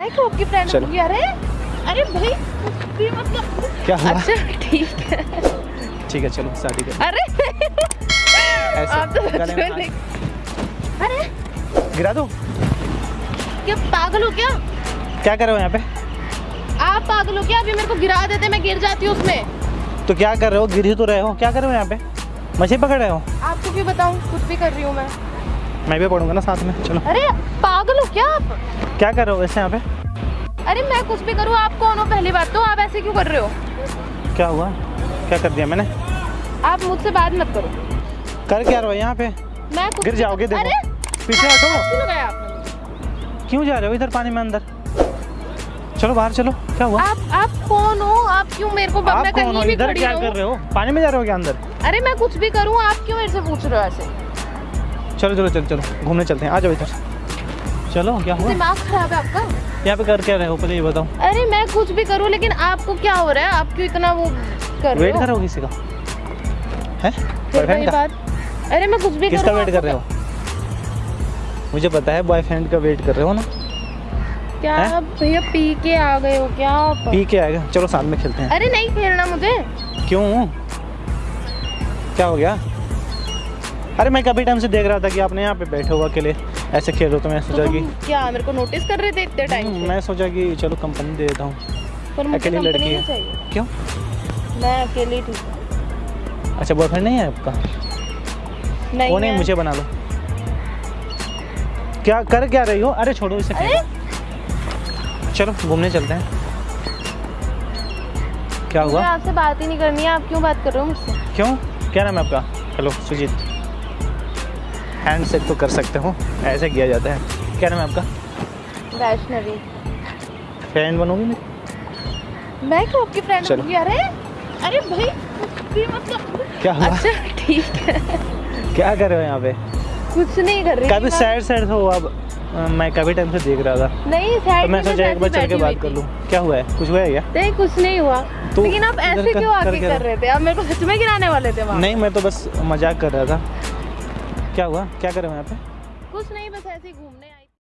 मैं क्यों आपकी फ्रेंड अरे अरे भाई मतलब क्या हुआ? अच्छा ठीक है। ठीक है चलो शादी कर। अरे आप तो अरे। गिरा दो? क्या पागल हो क्या? क्या कर रहे हो यहाँ पे? आप पागल हो क्या? अभी मेरे को गिरा देते मैं गिर जाती हूँ उसमें। तो क्या कर रहे हो? गिर ही तो रहे हो। क्या कर रहे हो यहाँ पे? मछली पकड़ रहे हो? आपको क्यों बताऊँ? कुछ भी कर रही हूँ मैं। मैं भी पढ़ूँगा ना साथ में। चलो। अरे पागल हो क्या आप? क्या कर रहे हो वैसे यहाँ पे? अरे मैं कुछ भी करूँ आप कौन हो? पहली बात तो आप ऐसे क्यों कर रहे हो? क्या हुआ? क्या कर दिया मैंने? आप मुझसे बात मत करो। कर क्या रहे हो यहाँ पे? मैं गिर जाओगे देखो। पीछे हटो। क्यों जा रहे हो इधर पानी में अंदर? चलो बाहर चलो। क्या हुआ? आप आप कौन हो? आप क्यों मेरे को आप कौन हो? इधर क्या कर रहे हो? पानी में जा रहे हो क्या अंदर? अरे मैं कुछ भी करूँ आप क्यों मेरे से पूछ रहे हो ऐसे? चलो चलो चलो चलो। घूमने चलते हैं। आ जाओ इधर। चलो क्या हुआ? दिमाग खराब है आपका? यहाँ पे कर क्या रहे हो? पहले ये बताओ। अरे मैं कुछ भी करूँ लेकिन आपको क्या हो रहा है? आप क्यों इतना वो कर रहे वेट कर किसी का? है? बॉयफ्रेंड का? अरे मैं कुछ भी किसका वेट कर रहे हो? मुझे पता है बॉयफ्रेंड का वेट कर रहे हो ना? क्या भैया पी के आ गए हो? क्या आप? पी के आएगा चलो साथ में खेलते हैं। अरे नहीं खेलना मुझे। क्यों? क्या हो गया? अरे मैं कभी टाइम से देख रहा था कि आपने यहाँ पे बैठे हो अकेले। ऐसे खेल रहे तो मैं तो सोचा कि क्या मेरे को नोटिस कर रहे थे इतने टाइम हम्म, मैं सोचा कि चलो कंपनी दे देता हूँ। पर अकेली लड़की है। चाहिए। क्यों? मैं अकेली ठीक हूँ अच्छा बॉयफ्रेंड नहीं है आपका? नहीं वो नहीं मुझे बना लो। क्या कर क्या रही हो? अरे छोड़ो इसे चलो घूमने चलते हैं। क्या हुआ? आपसे बात ही नहीं करनी है आप क्यों बात कर रहे हो मुझसे? क्यों? क्या नाम है आपका? हेलो सुजीत। हैंड शेक तो कर सकते हो ऐसे किया जाता है। क्या नाम है आपका? वैष्णवी। फ्रेंड बनोगी मेरी मैं क्यों आपकी फ्रेंड चलो। होंगी अरे अरे भाई मतलब क्या हुआ? अच्छा ठीक है। क्या कर रहे हो यहाँ पे? कुछ नहीं कर रही काफ़ी सैड सैड हो अब मैं काफ़ी टाइम से देख रहा था। नहीं सैड तो मैं सोचा एक बार चल के बात कर लूँ। क्या हुआ है? कुछ हुआ है क्या? नहीं कुछ नहीं हुआ। तो लेकिन आप ऐसे क्यों आके कर रहे थे? आप मेरे को सच में गिराने वाले थे वहाँ। नहीं मैं तो बस मज़ाक कर रहा था। क्या हुआ? क्या कर यहाँ पे? कुछ नहीं बस ऐसे ही घूमने आई